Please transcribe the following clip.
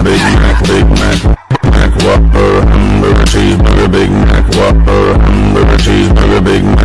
Whopper, Big Mac, Big Mac, Mac Whopper, hamburger cheeseburger, Big Mac Whopper, hamburger cheeseburger, Big Mac.